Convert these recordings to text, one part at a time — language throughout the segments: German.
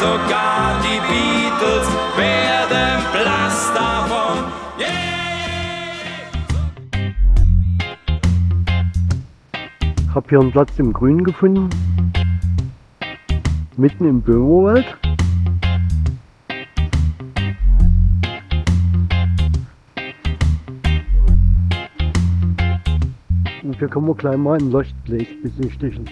sogar die Beatles werden blass davon. Ich habe hier einen Platz im Grün gefunden. Mitten im Böhmerwald. Und hier können wir gleich mal ein Leuchtblech besichtigen.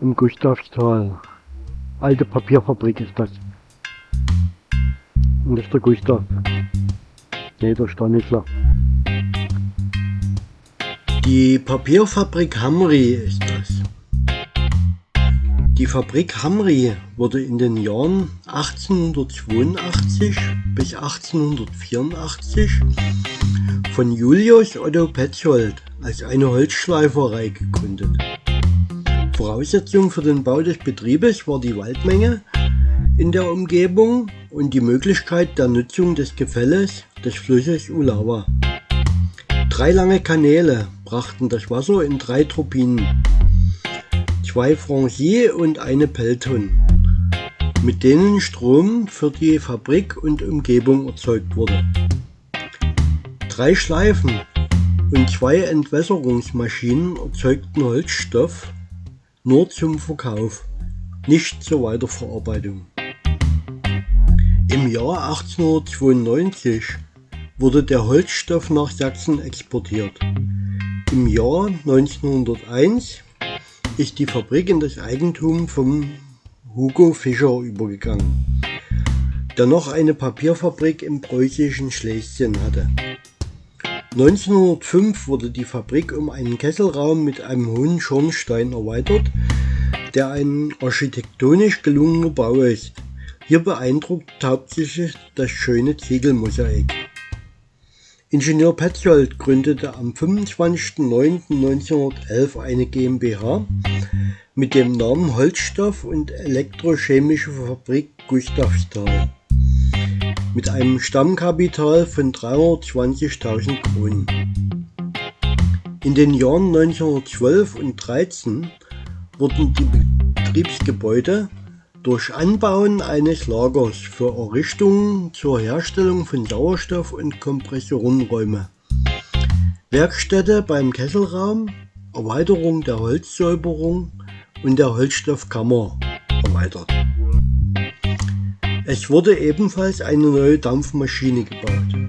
Im Gustavstal. Alte Papierfabrik ist das. Und das ist der Gustav. Nee, der Stanislav. Die Papierfabrik Hamri ist das. Die Fabrik Hamri wurde in den Jahren 1882 bis 1884 von Julius Otto Petzold als eine Holzschleiferei gegründet. Voraussetzung für den Bau des Betriebes war die Waldmenge in der Umgebung und die Möglichkeit der Nutzung des Gefälles des Flusses Ulawa. Drei lange Kanäle brachten das Wasser in drei Turbinen, zwei Franchi und eine Pelton, mit denen Strom für die Fabrik und Umgebung erzeugt wurde. Drei Schleifen und zwei Entwässerungsmaschinen erzeugten Holzstoff nur zum Verkauf, nicht zur Weiterverarbeitung. Im Jahr 1892 wurde der Holzstoff nach Sachsen exportiert. Im Jahr 1901 ist die Fabrik in das Eigentum von Hugo Fischer übergegangen, der noch eine Papierfabrik im preußischen Schlesien hatte. 1905 wurde die Fabrik um einen Kesselraum mit einem hohen Schornstein erweitert, der ein architektonisch gelungener Bau ist. Hier beeindruckt hauptsächlich das schöne Ziegelmosaik. Ingenieur Petzold gründete am 25.09.1911 eine GmbH mit dem Namen Holzstoff und Elektrochemische Fabrik Gustavsthal mit einem Stammkapital von 320.000 Kronen. In den Jahren 1912 und 13 wurden die Betriebsgebäude durch Anbauen eines Lagers für Errichtungen zur Herstellung von Sauerstoff und Kompressorenräume, Werkstätte beim Kesselraum, Erweiterung der Holzsäuberung und der Holzstoffkammer erweitert. Es wurde ebenfalls eine neue Dampfmaschine gebaut.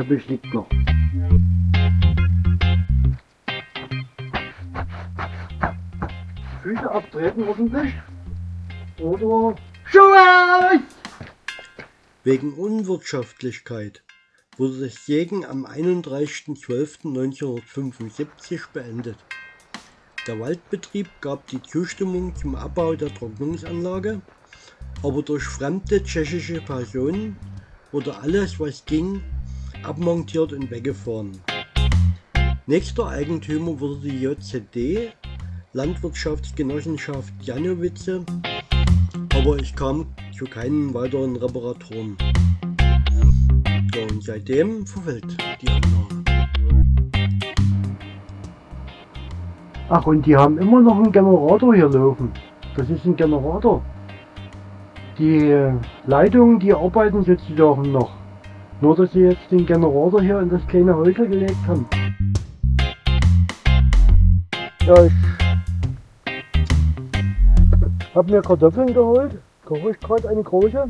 Teppich liegt noch. Füße abtreten ordentlich. Oder Schuhe aus! Wegen Unwirtschaftlichkeit wurde das Sägen am 31.12.1975 beendet. Der Waldbetrieb gab die Zustimmung zum Abbau der Trocknungsanlage, aber durch fremde tschechische Personen wurde alles, was ging, abmontiert und weggefahren. Nächster Eigentümer wurde die JZD, Landwirtschaftsgenossenschaft Janowitze, aber ich kam zu keinen weiteren Reparaturen. Ja, und seitdem verfällt die Anlage. Ach, und die haben immer noch einen Generator hier laufen. Das ist ein Generator. Die Leitungen, die arbeiten sozusagen noch. Nur, dass sie jetzt den Generator hier in das kleine Häusle gelegt haben. Ja, ich habe mir Kartoffeln geholt. Koche ich gerade eine große.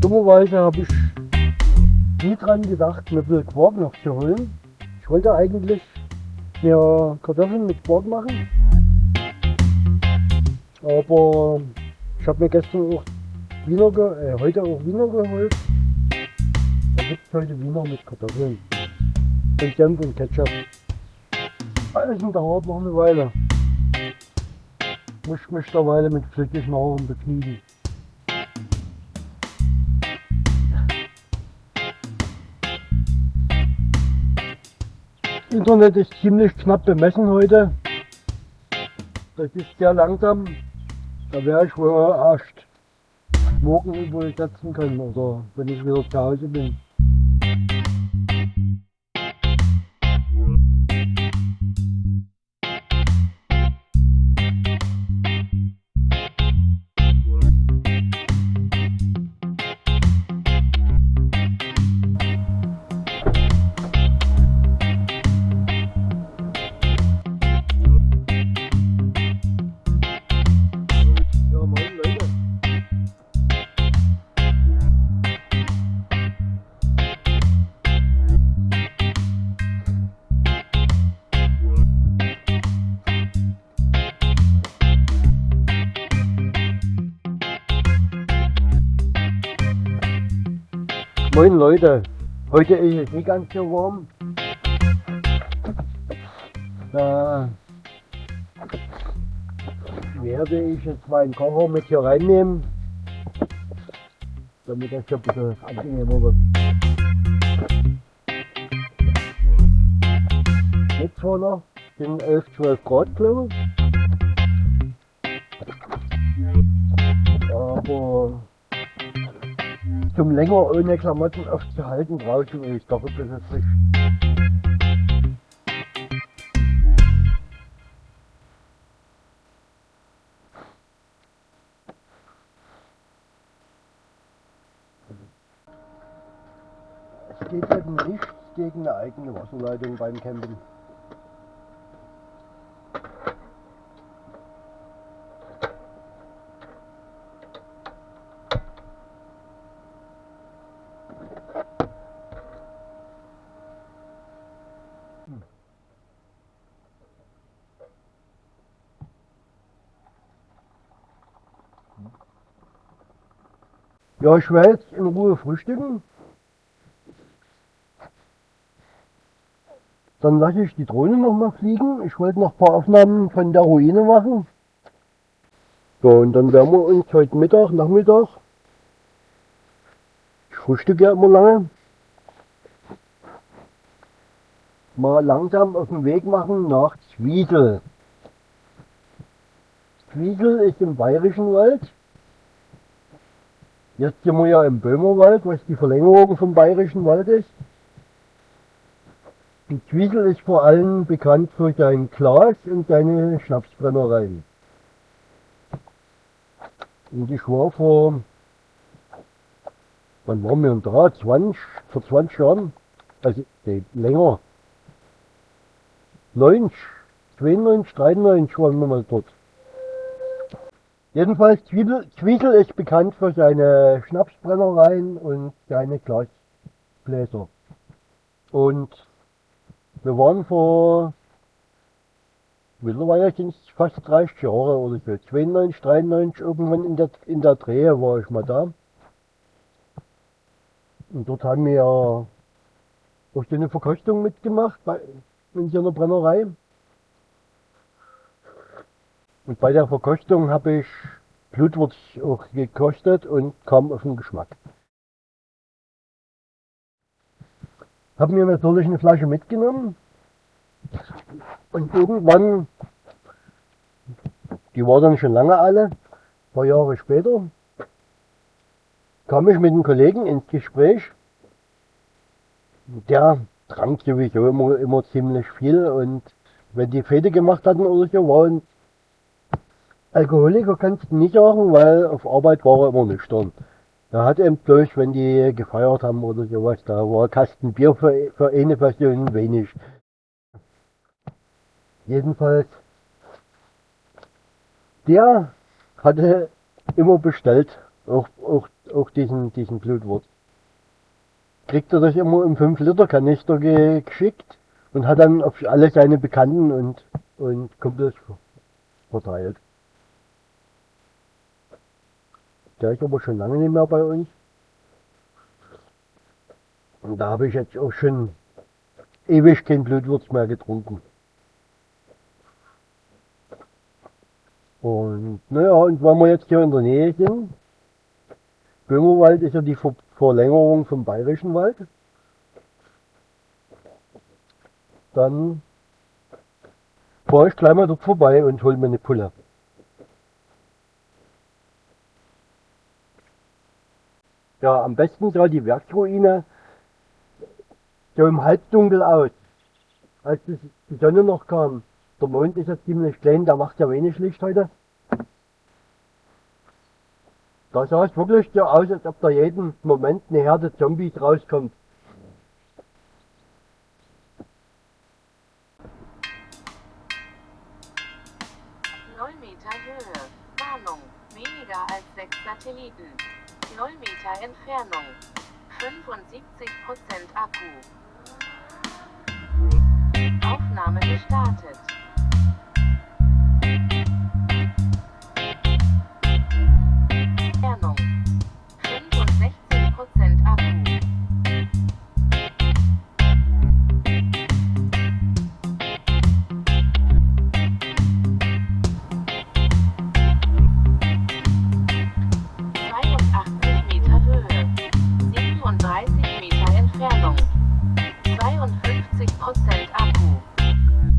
Dummerweise habe ich nie dran gedacht, mir viel Quark noch zu holen. Ich wollte eigentlich mir Kartoffeln mit Quark machen. Aber ich habe mir gestern auch Wiener, äh, heute auch Wiener geholt. Da gibt es heute Wiener mit Kartoffeln. Und Senf und Ketchup. Alles in der Art noch eine Weile. Muss ich mich der Weile mit Flüssignahrung begnügen. Internet ist ziemlich knapp bemessen heute. Das ist sehr langsam. Da wäre ich wohl erst morgen übersetzen können oder wenn ich wieder zu Hause bin. Moin Leute, heute ist es nicht ganz so warm. Da werde ich jetzt meinen Kocher mit hier reinnehmen, damit das hier ein bisschen angenehmer wird. Jetzt vorne sind 11, 12 Grad glaube ich. Aber zum länger ohne Klamotten aufzuhalten, brauche ich wirklich doch ein bisschen frisch. Es geht eben nichts gegen eine eigene Wasserleitung beim Campen. Ja, ich werde jetzt in Ruhe frühstücken. Dann lasse ich die Drohne noch mal fliegen. Ich wollte noch ein paar Aufnahmen von der Ruine machen. Ja, und dann werden wir uns heute Mittag, Nachmittag, ich frühstücke ja immer lange, mal langsam auf den Weg machen nach Zwiesel. Zwiesel ist im Bayerischen Wald. Jetzt sind wir ja im Böhmerwald, was die Verlängerung vom Bayerischen Wald ist. Die Zwiesel ist vor allem bekannt für sein Glas und seine Schnapsbrennereien. Und ich war vor, wann waren wir denn da? 20, vor 20 Jahren, also nee, länger. 90, 92, 93 waren wir mal dort. Jedenfalls Zwiesel ist bekannt für seine Schnapsbrennereien und seine Glasbläser. Und wir waren vor, mittlerweile sind es fast 30 Jahre oder so, 92, 93, irgendwann in der, in der Drehe war ich mal da. Und dort haben wir auch so eine Verkostung mitgemacht bei, in so einer Brennerei. Und bei der Verkostung habe ich Blutwurz auch gekostet und kam auf den Geschmack. Hab mir natürlich eine Flasche mitgenommen und irgendwann, die war dann schon lange alle, ein paar Jahre später, kam ich mit einem Kollegen ins Gespräch. Der trank sowieso immer, immer ziemlich viel und wenn die Fete gemacht hatten oder so, war ein Alkoholiker kannst du nicht sagen, weil auf Arbeit war er immer nüchtern. Er hat eben bloß, wenn die gefeiert haben oder sowas, da war ein Kasten Bier für, für eine Person wenig. Jedenfalls, der hatte immer bestellt, auch, auch, auch diesen, diesen Blutwurz. Kriegt er das immer im 5-Liter-Kanister geschickt und hat dann auf alle seine Bekannten und, und Kumpels verteilt. Der ist aber schon lange nicht mehr bei uns. Und da habe ich jetzt auch schon ewig kein Blutwurz mehr getrunken. Und naja, und weil wir jetzt hier in der Nähe sind, Böhmerwald ist ja die Ver Verlängerung vom Bayerischen Wald. Dann fahre ich gleich mal dort vorbei und hole mir eine Pulle. Ja, am besten sah die Werksruine so im Halbdunkel aus, als die Sonne noch kam. Der Mond ist ja ziemlich klein, der macht ja wenig Licht heute. Da sah es wirklich so aus, als ob da jeden Moment eine Herde Zombies rauskommt. Null Meter Höhe. Warnung. Weniger als sechs Satelliten. 0 Meter Entfernung. 75% Akku. Aufnahme gestartet. Entfernung. 65% Akku.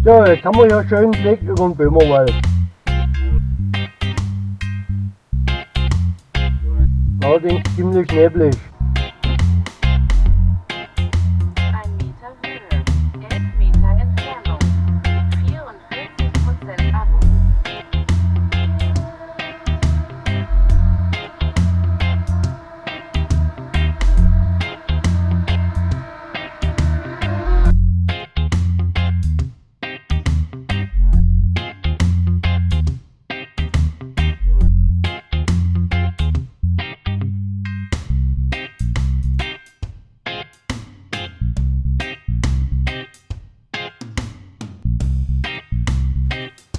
So, jetzt haben wir ja schönen Blick über den Böhmerwald. Allerdings ziemlich neblig.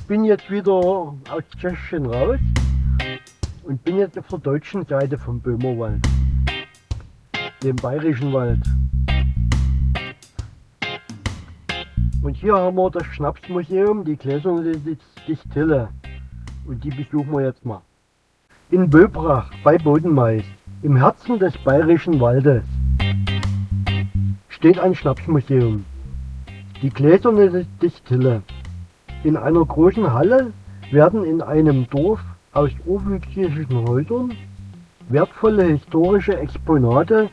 Bin jetzt wieder aus Tschechien raus und bin jetzt auf der deutschen Seite vom Böhmerwald, dem bayerischen Wald. Und hier haben wir das Schnapsmuseum, die Gläserne Distille. Und die besuchen wir jetzt mal. In Böbrach bei Bodenmais, im Herzen des bayerischen Waldes, steht ein Schnapsmuseum. Die Gläserne Distille. In einer großen Halle werden in einem Dorf aus urwüchsigen Häusern wertvolle historische Exponate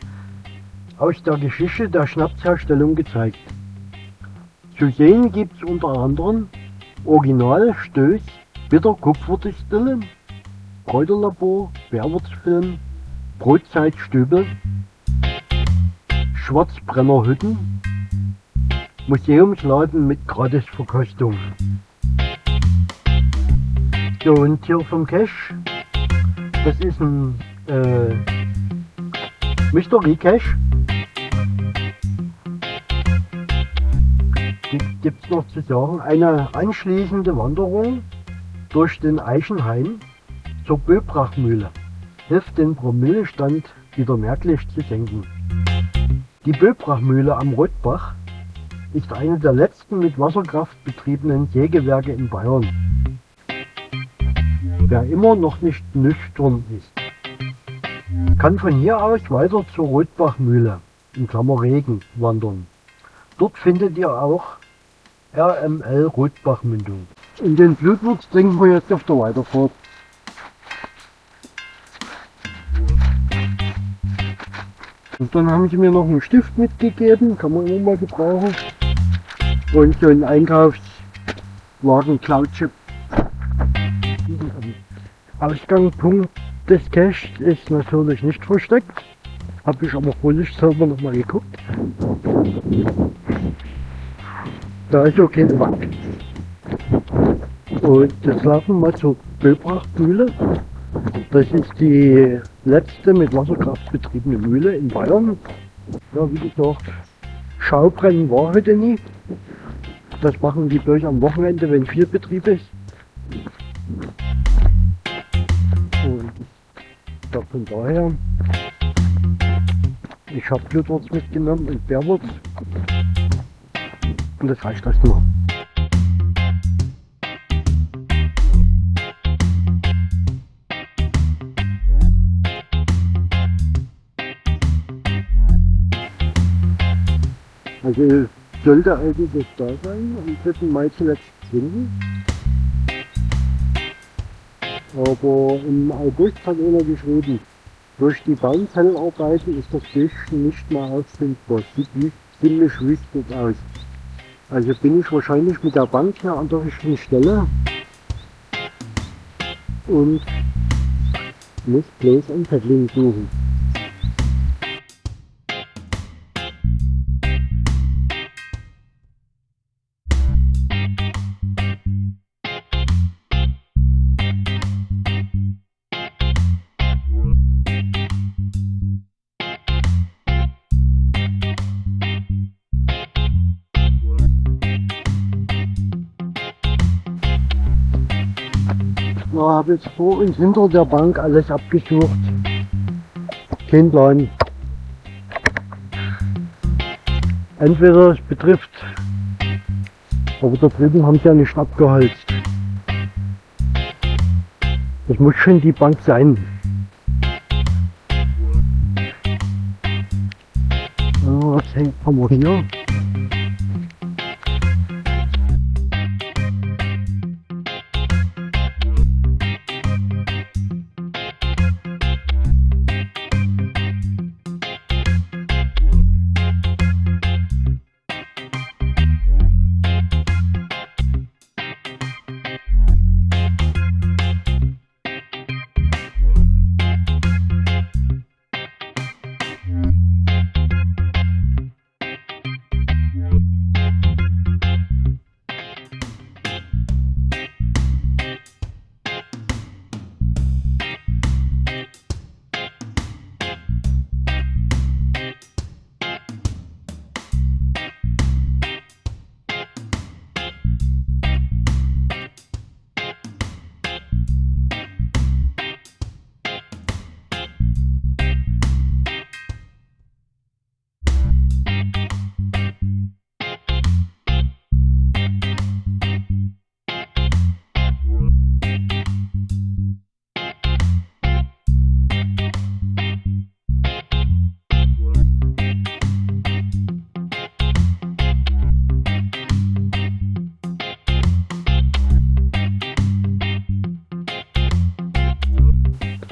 aus der Geschichte der Schnapsherstellung gezeigt. Zu sehen gibt es unter anderem Original Stöß, Bitter Kupferdistille, Kräuterlabor, Bärwurzfilm, Brotzeitstübel, Schwarzbrennerhütten, Museumsladen mit Gratisverkostung. So, und hier vom Cache, das ist ein äh, Mystery Cache. Gibt es noch zu sagen, eine anschließende Wanderung durch den Eichenhain zur Böbrachmühle hilft den Promillestand wieder merklich zu senken. Die Böbrachmühle am Rotbach ist eine der letzten mit Wasserkraft betriebenen Sägewerke in Bayern. Wer immer noch nicht nüchtern ist, kann von hier aus weiter zur Rotbachmühle in Klammer Regen wandern. Dort findet ihr auch RML Rotbachmündung. In den Blutwurz trinken wir jetzt auf der Weiterfahrt. Und dann haben sie mir noch einen Stift mitgegeben, kann man immer mal gebrauchen. Und so ein Einkaufswagen Cloudchip. Ausgangspunkt des Caches ist natürlich nicht versteckt. Habe ich aber vorsichtshalber noch mal geguckt. Da ist ja keine Wand. Und jetzt laufen wir zur Böbrachtmühle. Das ist die letzte mit Wasserkraft betriebene Mühle in Bayern. Ja, wie gesagt, Schaubrennen war heute nie. Das machen die bloß am Wochenende, wenn viel Betrieb ist. Und ich von daher, ich habe Blutwurz mitgenommen und Bärwurz. Und das reicht erstmal. Also sollte eigentlich da sein, am 3. Mai zuletzt finden. Aber im August hat einer geschrieben, durch die Baumzellarbeiten ist das Büschchen nicht mehr auffindbar. Sieht ziemlich wüstig aus. Also bin ich wahrscheinlich mit der Bank hier an der richtigen Stelle und muss bloß ein Fettling suchen. Ich habe jetzt vor und hinter der Bank alles abgesucht. Kein Plan. Entweder es betrifft, aber da drüben haben sie ja nicht abgeholzt. Das muss schon die Bank sein. So, was hängt haben wir hier?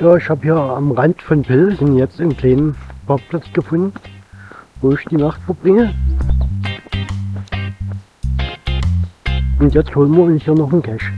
Ja, ich habe hier am Rand von Pilsen jetzt einen kleinen Parkplatz gefunden, wo ich die Nacht verbringe. Und jetzt holen wir uns hier noch einen Cache.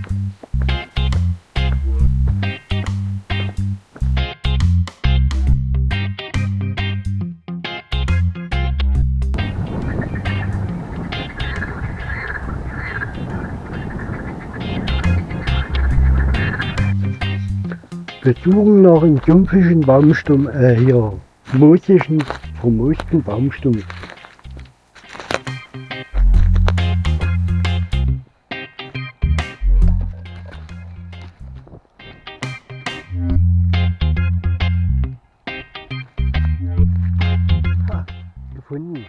Wir suchen nach einem sumpfigen Baumstumm, äh, hier, moosigen, vermoosten Baumstumm. Ah, Gefunden.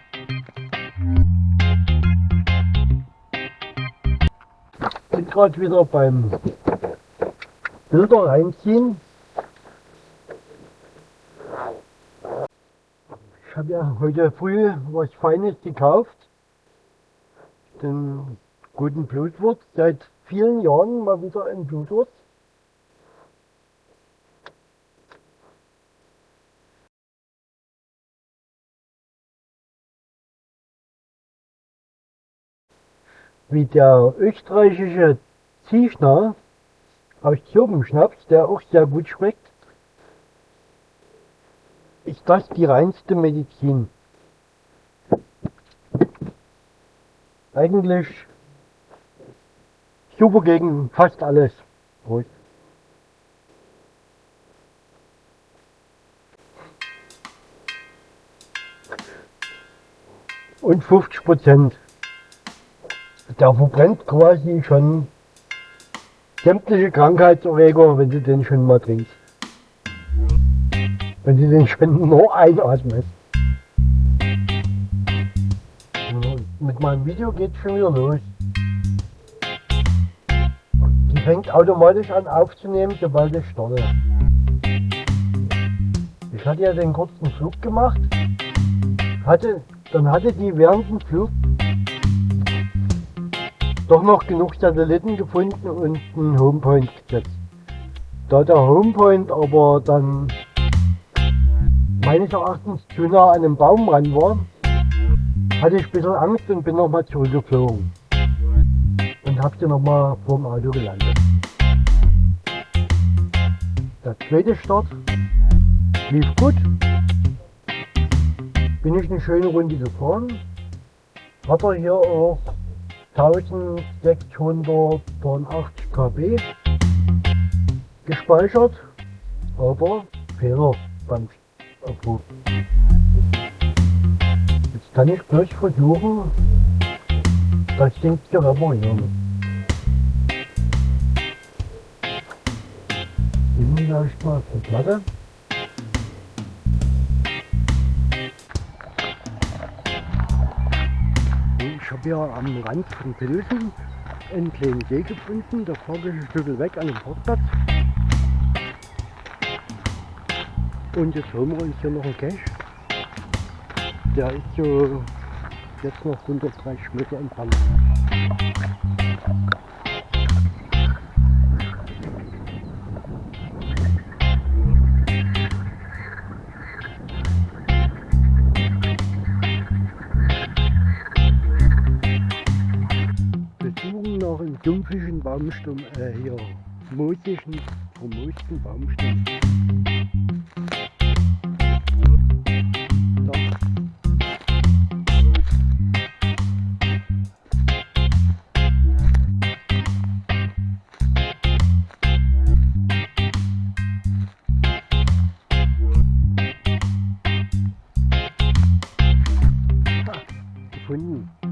Bin gerade wieder beim Bilder reinziehen. Ich habe ja heute früh was Feines gekauft. Den guten Blutwurst. Seit vielen Jahren mal wieder ein Blutwurst. Wie der österreichische Ziechner aus Zirbenschnaps, der auch sehr gut schmeckt, ist das die reinste Medizin. Eigentlich super gegen fast alles. Prost. Und 50 Prozent. Der verbrennt quasi schon sämtliche Krankheitserreger, wenn du den schon mal trinkst. Wenn du den nur einatmest. So, Mit meinem Video geht's schon wieder los. Die fängt automatisch an aufzunehmen, sobald ich starte. Ich hatte ja den kurzen Flug gemacht. Hatte, dann hatte die während dem Flug doch noch genug Satelliten gefunden und einen Homepoint gesetzt. Da der Homepoint aber dann meines Erachtens zu nah an einem Baum ran war, hatte ich ein bisschen Angst und bin nochmal zurückgeflogen. Und hab sie nochmal vorm Auto gelandet. Der zweite Start lief gut. Bin ich eine schöne Runde gefahren. Hat er hier auch 1683 KB gespeichert, aber Fehler beim Abruf. Jetzt kann ich gleich versuchen, das Ding zu reparieren. Nehmen wir erstmal die Platte. Ich habe ja am Rand von Pilsen einen kleinen See gefunden. Da fahre ich ein Stück weg an den Parkplatz. Und jetzt holen wir uns hier noch einen Cache. Der ist so jetzt noch 130 Meter entfernt. Dumpfigen Baumstamm, äh, hier, moosigen, vermoosten Baumstamm. free